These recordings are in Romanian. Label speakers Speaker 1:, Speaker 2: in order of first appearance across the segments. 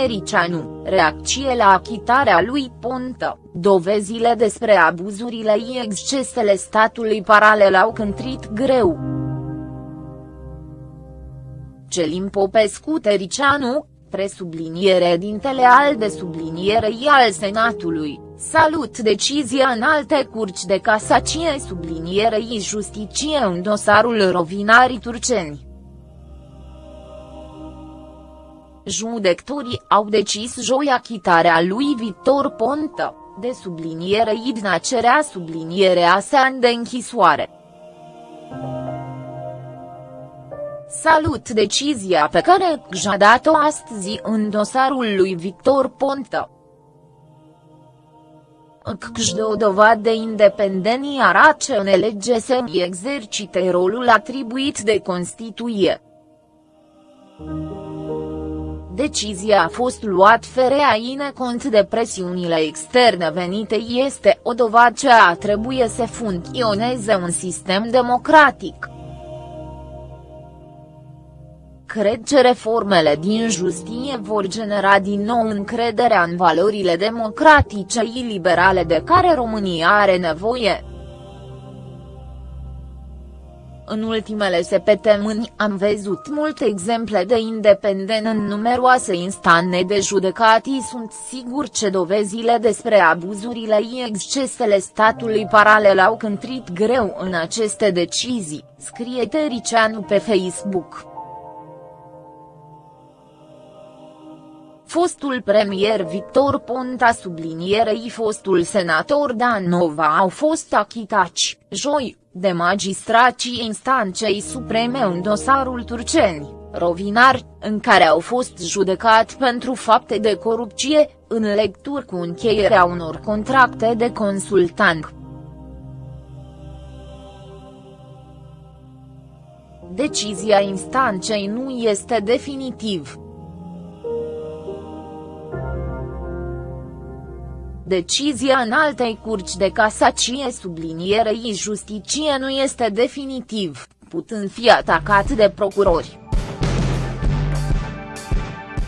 Speaker 1: Tericianu, reacție la achitarea lui Ponta, dovezile despre abuzurile și excesele statului paralel au cântrit greu. Celim Popescu Tericianu, presubliniere dintele al de sublinierei al Senatului, salut decizia în alte curci de casacie sublinierei justiție în dosarul Rovinarii Turceni. Judectorii au decis joi achitarea lui Victor Ponta, de subliniere idna cerea sublinierea sa de închisoare. Salut decizia pe care a dat-o astăzi în dosarul lui Victor Ponta. CCJ de o dovadă de independenție arată în lege să exercite rolul atribuit de Constituție. Decizia a fost luat fereaine cont de presiunile externe venite este o dovadă ce a trebuie să funcționeze un sistem democratic. Cred că reformele din justiție vor genera din nou încrederea în valorile democratice și liberale de care România are nevoie. În ultimele săptămâni am văzut multe exemple de independent în numeroase instanțe de judecatii sunt sigur că dovezile despre abuzurile și excesele statului paralel au cântrit greu în aceste decizii, scrie Tericianu pe Facebook. Fostul premier Victor Ponta sublinierei fostul senator Dan Nova au fost achitați, joi, de magistracii instancei supreme în dosarul Turceni, Rovinar, în care au fost judecat pentru fapte de corupție, în lecturi cu încheierea unor contracte de consultant. Decizia instancei nu este definitiv. Decizia în altei curci de casacie sublinierei justicie nu este definitiv, putând fi atacat de procurori.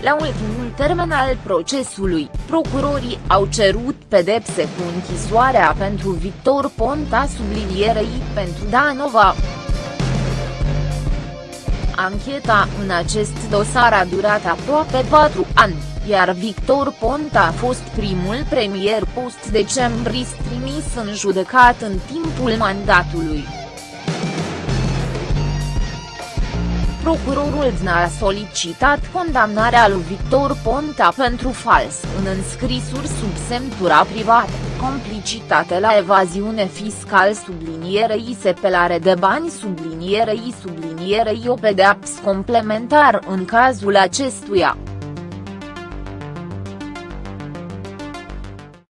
Speaker 1: La ultimul termen al procesului, procurorii au cerut pedepse cu închisoarea pentru Victor Ponta sublinierei pentru Danova. Ancheta în acest dosar a durat aproape 4 ani iar Victor Ponta a fost primul premier post-decembrist trimis în judecat în timpul mandatului. Procurorul DNA a solicitat condamnarea lui Victor Ponta pentru fals în înscrisuri sub semnătura privată, complicitate la evaziune fiscal sublinierei sepelare de bani sublinierei sublinierei o pedeapsă complementar în cazul acestuia.